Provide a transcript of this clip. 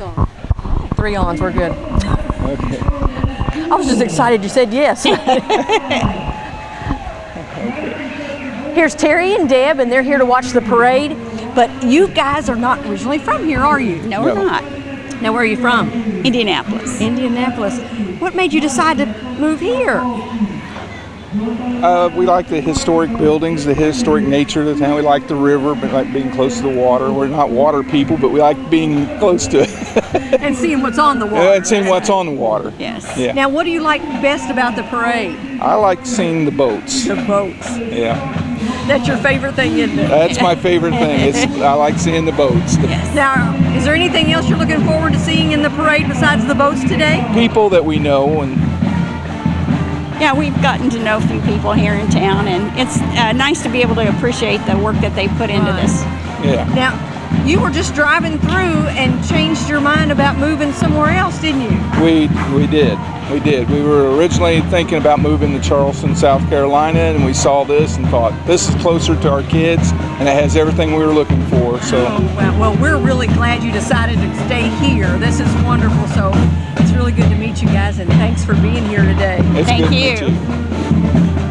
Lights on. Three ons, we're good. Okay. I was just excited you said yes. Here's Terry and Deb, and they're here to watch the parade. But you guys are not originally from here, are you? No, we're No. not. Now, where are you from? Indianapolis. Indianapolis. What made you decide to move here? Uh, we like the historic buildings, the historic nature of the town. We like the river, but like being close to the water. We're not water people, but we like being close to it And seeing what's on the water. and seeing what's on the water. Yes. Yeah. Now, what do you like best about the parade? I like seeing the boats. The boats. Yeah. That's your favorite thing, isn't it? That's my favorite thing. It's I like seeing the boats. The Now, is there anything else you're looking forward to seeing in the parade besides the boats today? people that we know and Yeah, we've gotten to know a few people here in town, and it's uh, nice to be able to appreciate the work that they put into this. yeah. Now, you were just driving through and changed your mind about moving somewhere else, didn't you? We we did. We did. We were originally thinking about moving to Charleston, South Carolina, and we saw this and thought this is closer to our kids and it has everything we were looking for. So Oh, well, well, we're really glad you decided to stay here. This is wonderful. So it's really good to meet you guys, and thanks for being here today. it's Thank good to meet you.